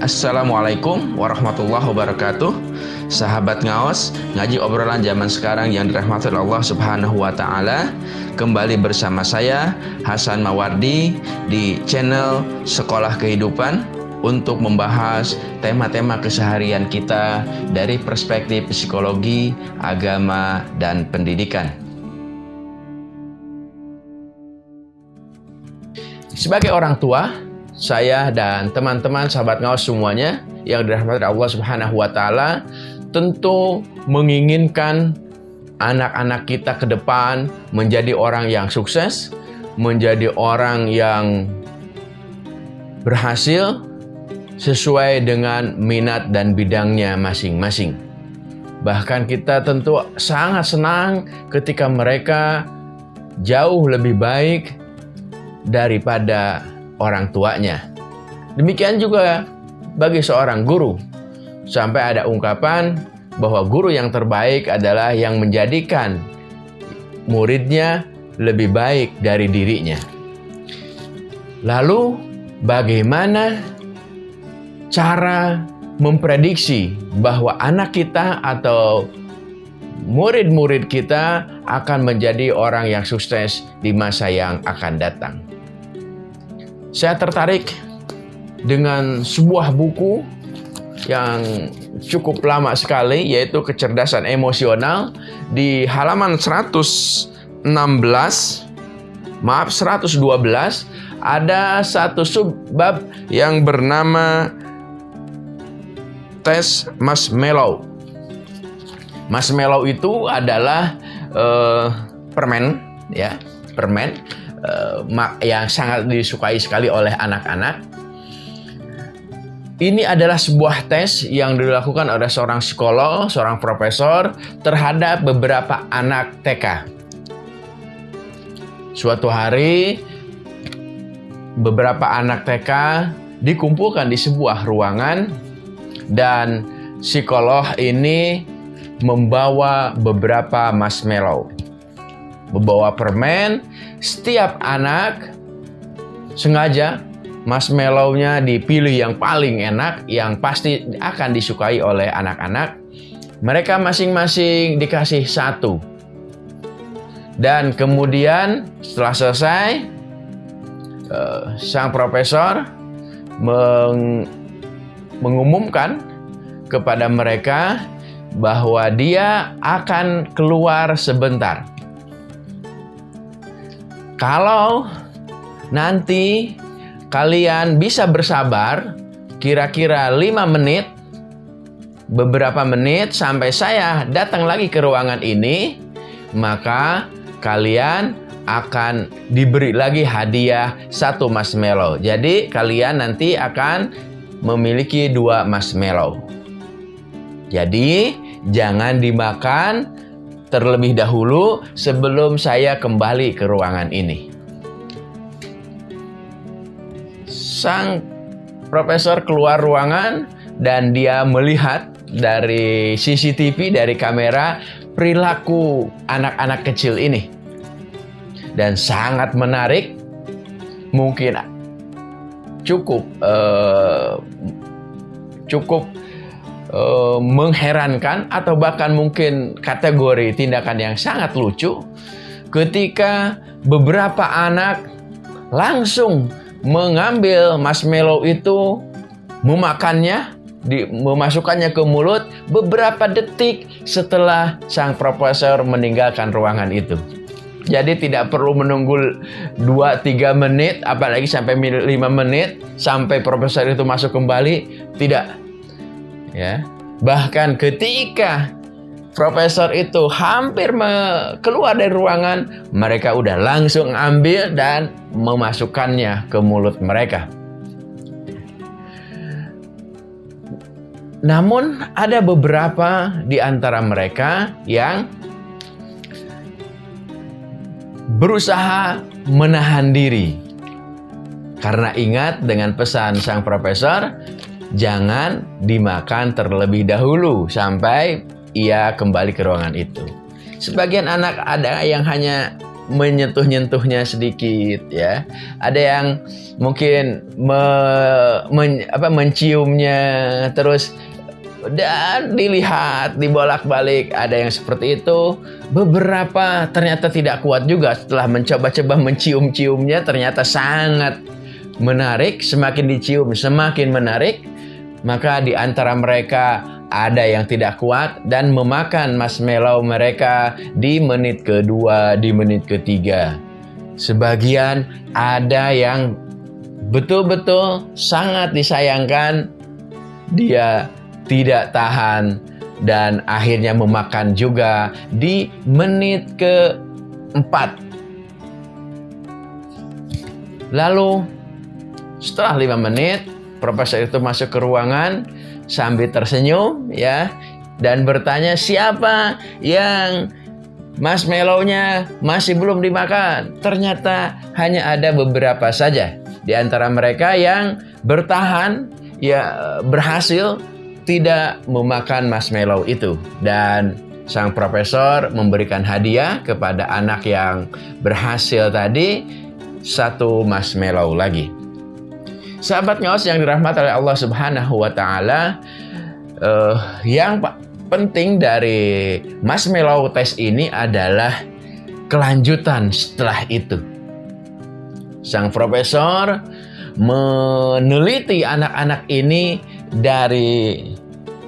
Assalamualaikum warahmatullahi wabarakatuh. Sahabat ngaos Ngaji obrolan zaman sekarang yang dirahmati Allah subhanahu wa ta'ala Kembali bersama saya Hasan Mawardi Di channel Sekolah Kehidupan Untuk membahas tema-tema keseharian kita Dari perspektif psikologi, agama, dan pendidikan. Sebagai orang tua saya dan teman-teman sahabat ngawas semuanya yang dirahmati Allah Subhanahu wa taala tentu menginginkan anak-anak kita ke depan menjadi orang yang sukses, menjadi orang yang berhasil sesuai dengan minat dan bidangnya masing-masing. Bahkan kita tentu sangat senang ketika mereka jauh lebih baik daripada orang tuanya. Demikian juga bagi seorang guru. Sampai ada ungkapan bahwa guru yang terbaik adalah yang menjadikan muridnya lebih baik dari dirinya. Lalu bagaimana cara memprediksi bahwa anak kita atau murid-murid kita akan menjadi orang yang sukses di masa yang akan datang? Saya tertarik dengan sebuah buku yang cukup lama sekali yaitu kecerdasan emosional di halaman 116 maaf 112 ada satu subbab yang bernama tes marshmallow. Marshmallow itu adalah uh, permen ya, permen yang sangat disukai sekali oleh anak-anak. Ini adalah sebuah tes yang dilakukan oleh seorang psikolog, seorang profesor terhadap beberapa anak TK. Suatu hari, beberapa anak TK dikumpulkan di sebuah ruangan dan psikolog ini membawa beberapa marshmallow membawa permen. Setiap anak sengaja marshmallow-nya dipilih yang paling enak, yang pasti akan disukai oleh anak-anak. Mereka masing-masing dikasih satu. Dan kemudian setelah selesai, eh, sang profesor meng mengumumkan kepada mereka bahwa dia akan keluar sebentar. Kalau nanti kalian bisa bersabar kira-kira 5 menit beberapa menit sampai saya datang lagi ke ruangan ini maka kalian akan diberi lagi hadiah satu marshmallow. Jadi kalian nanti akan memiliki dua marshmallow. Jadi jangan dimakan terlebih dahulu sebelum saya kembali ke ruangan ini. Sang profesor keluar ruangan dan dia melihat dari CCTV, dari kamera, perilaku anak-anak kecil ini. Dan sangat menarik, mungkin cukup uh, cukup uh, mengherankan atau bahkan mungkin kategori tindakan yang sangat lucu ketika beberapa anak langsung mengambil marshmallow itu memakannya di, memasukkannya ke mulut beberapa detik setelah sang profesor meninggalkan ruangan itu. Jadi tidak perlu menunggu 2-3 menit, apalagi sampai 5 menit, sampai profesor itu masuk kembali. Tidak, ya. Bahkan ketika profesor itu hampir keluar dari ruangan mereka udah langsung ambil dan memasukkannya ke mulut mereka. Namun ada beberapa di antara mereka yang berusaha menahan diri. Karena ingat dengan pesan sang profesor jangan dimakan terlebih dahulu sampai ia kembali ke ruangan itu. Sebagian anak ada yang hanya menyentuh-nyentuhnya sedikit ya. Ada yang mungkin me, men, apa, menciumnya terus dan dilihat dibolak-balik ada yang seperti itu beberapa ternyata tidak kuat juga setelah mencoba-coba mencium-ciumnya ternyata sangat menarik semakin dicium semakin menarik maka di antara mereka ada yang tidak kuat dan memakan marshmallow mereka di menit kedua, di menit ketiga. Sebagian ada yang betul-betul sangat disayangkan, dia tidak tahan dan akhirnya memakan juga di menit keempat. Lalu setelah lima menit, profesor itu masuk ke ruangan sambil tersenyum ya dan bertanya siapa yang marshmallow-nya masih belum dimakan. Ternyata hanya ada beberapa saja di antara mereka yang bertahan ya berhasil tidak memakan marshmallow itu dan sang profesor memberikan hadiah kepada anak yang berhasil tadi satu marshmallow lagi. Sahabat ngawas yang dirahmati oleh Allah Subhanahu wa taala, uh, yang penting dari marshmallow test ini adalah kelanjutan setelah itu. Sang profesor meneliti anak-anak ini dari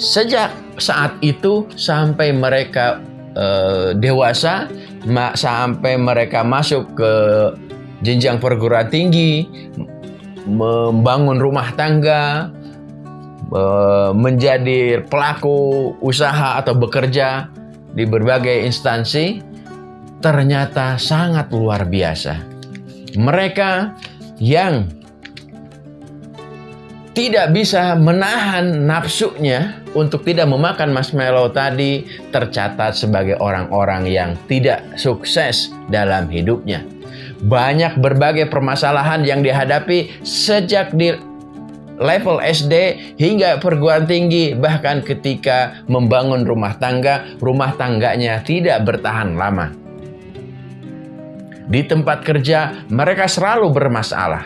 sejak saat itu sampai mereka uh, dewasa, sampai mereka masuk ke jenjang perguruan tinggi, membangun rumah tangga, menjadi pelaku usaha atau bekerja di berbagai instansi, ternyata sangat luar biasa. Mereka yang tidak bisa menahan nafsunya untuk tidak memakan marshmallow tadi tercatat sebagai orang-orang yang tidak sukses dalam hidupnya banyak berbagai permasalahan yang dihadapi sejak di level SD hingga perguruan tinggi bahkan ketika membangun rumah tangga rumah tangganya tidak bertahan lama. Di tempat kerja mereka selalu bermasalah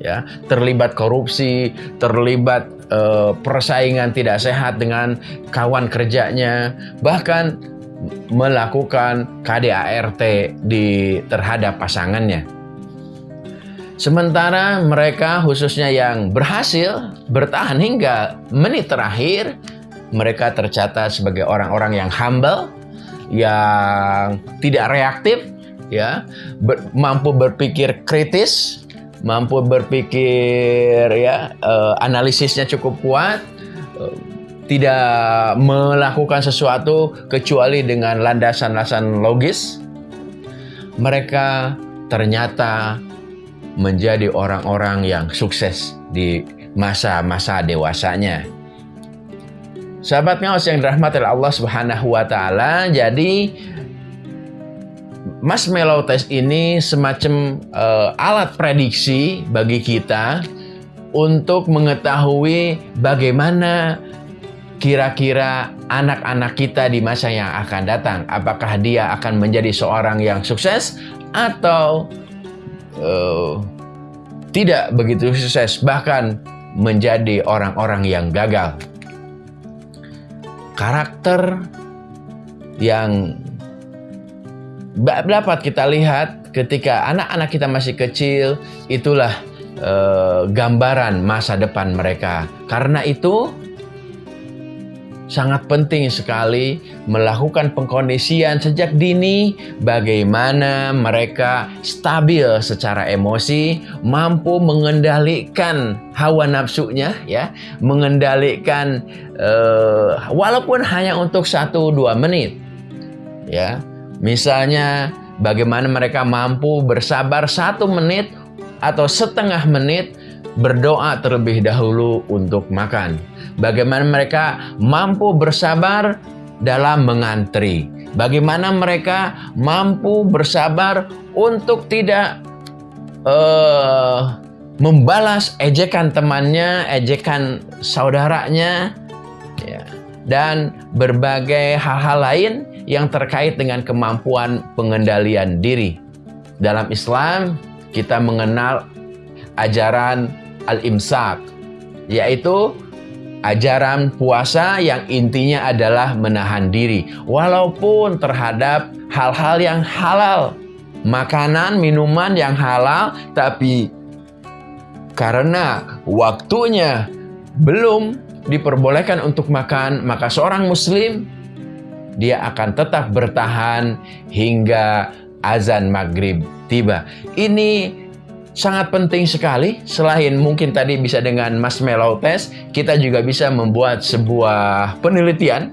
ya. Terlibat korupsi terlibat uh, persaingan tidak sehat dengan kawan kerjanya bahkan melakukan KDART di terhadap pasangannya. Sementara mereka khususnya yang berhasil bertahan hingga menit terakhir, mereka tercatat sebagai orang-orang yang humble, yang tidak reaktif, ya, ber, mampu berpikir kritis, mampu berpikir ya, uh, analisisnya cukup kuat, uh, tidak melakukan sesuatu kecuali dengan landasan-landasan logis, mereka ternyata menjadi orang-orang yang sukses di masa-masa dewasanya. Sahabat yang dirahmati Allah Subhanahu wa taala, jadi marshmallow test ini semacam uh, alat prediksi bagi kita untuk mengetahui bagaimana kira-kira anak-anak kita di masa yang akan datang, apakah dia akan menjadi seorang yang sukses atau uh, tidak begitu sukses, bahkan menjadi orang-orang yang gagal. Karakter yang dapat kita lihat ketika anak-anak kita masih kecil, itulah uh, gambaran masa depan mereka. Karena itu, sangat penting sekali melakukan pengkondisian sejak dini bagaimana mereka stabil secara emosi, mampu mengendalikan hawa nafsunya ya, mengendalikan uh, walaupun hanya untuk satu dua menit. Ya. Misalnya bagaimana mereka mampu bersabar satu menit atau setengah menit berdoa terlebih dahulu untuk makan. Bagaimana mereka mampu bersabar dalam mengantri, bagaimana mereka mampu bersabar untuk tidak uh, membalas ejekan temannya, ejekan saudaranya, ya, dan berbagai hal-hal lain yang terkait dengan kemampuan pengendalian diri. Dalam Islam, kita mengenal ajaran al-imsak, yaitu ajaran puasa yang intinya adalah menahan diri, walaupun terhadap hal-hal yang halal, makanan, minuman yang halal, tapi karena waktunya belum diperbolehkan untuk makan, maka seorang muslim dia akan tetap bertahan hingga azan maghrib tiba. Ini sangat penting sekali. Selain mungkin tadi bisa dengan marshmallow test, kita juga bisa membuat sebuah penelitian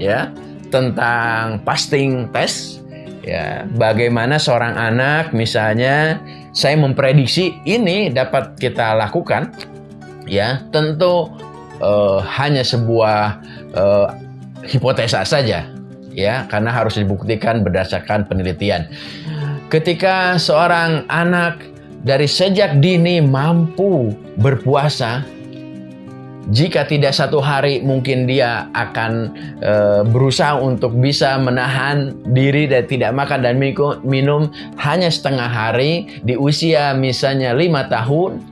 ya tentang fasting test. Ya, bagaimana seorang anak misalnya saya memprediksi ini dapat kita lakukan ya tentu uh, hanya sebuah uh, hipotesa saja ya karena harus dibuktikan berdasarkan penelitian. Ketika seorang anak dari sejak dini mampu berpuasa, jika tidak satu hari mungkin dia akan e, berusaha untuk bisa menahan diri dan tidak makan dan minum hanya setengah hari di usia misalnya lima tahun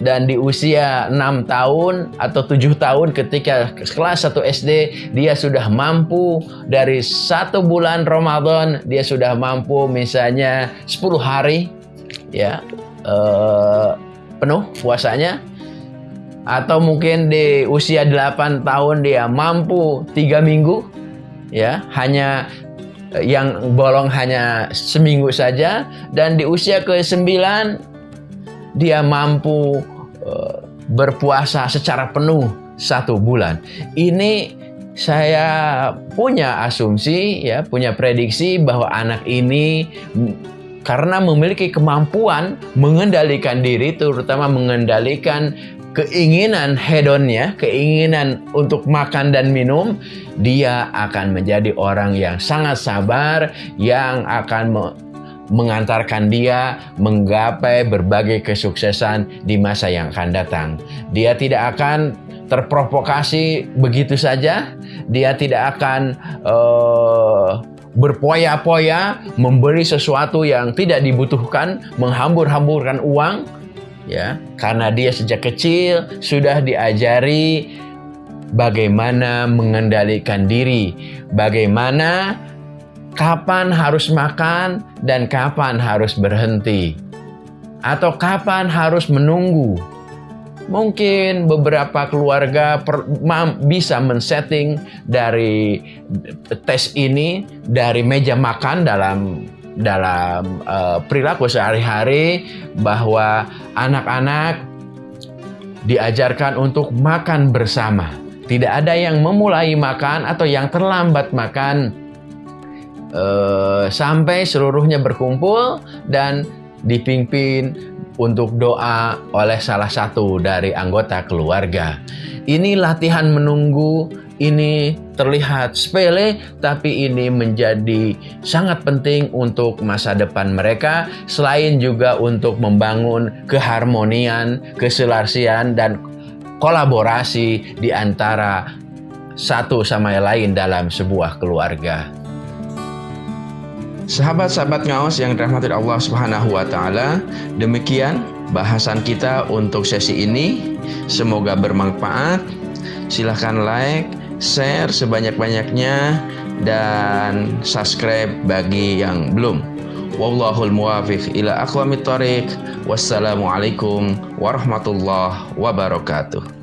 dan di usia 6 tahun atau 7 tahun ketika kelas 1 SD dia sudah mampu. Dari satu bulan Ramadan dia sudah mampu misalnya 10 hari ya eh, penuh puasanya atau mungkin di usia 8 tahun dia mampu 3 minggu ya hanya yang bolong hanya seminggu saja dan di usia ke-9 dia mampu uh, berpuasa secara penuh satu bulan. Ini saya punya asumsi ya, punya prediksi bahwa anak ini karena memiliki kemampuan mengendalikan diri, terutama mengendalikan keinginan hedonnya, keinginan untuk makan dan minum, dia akan menjadi orang yang sangat sabar, yang akan mengantarkan dia menggapai berbagai kesuksesan di masa yang akan datang. Dia tidak akan terprovokasi begitu saja. Dia tidak akan uh, berpoya-poya memberi sesuatu yang tidak dibutuhkan, menghambur-hamburkan uang, ya, karena dia sejak kecil sudah diajari bagaimana mengendalikan diri, bagaimana kapan harus makan dan kapan harus berhenti, atau kapan harus menunggu. Mungkin beberapa keluarga per, bisa men-setting dari tes ini dari meja makan dalam dalam uh, perilaku sehari-hari bahwa anak-anak diajarkan untuk makan bersama. Tidak ada yang memulai makan atau yang terlambat makan uh, sampai seluruhnya berkumpul dan dipimpin untuk doa oleh salah satu dari anggota keluarga. Ini latihan menunggu, ini terlihat sepele, tapi ini menjadi sangat penting untuk masa depan mereka, selain juga untuk membangun keharmonian, keselarasian, dan kolaborasi di antara satu sama lain dalam sebuah keluarga. Sahabat-sahabat ngaos yang dirahmati Allah Subhanahu wa taala, demikian bahasan kita untuk sesi ini. Semoga bermanfaat. Silahkan like, share sebanyak-banyaknya dan subscribe bagi yang belum. Wallahul muwafiq ila aqwamit thoriq. Wassalamualaikum warahmatullahi wabarakatuh.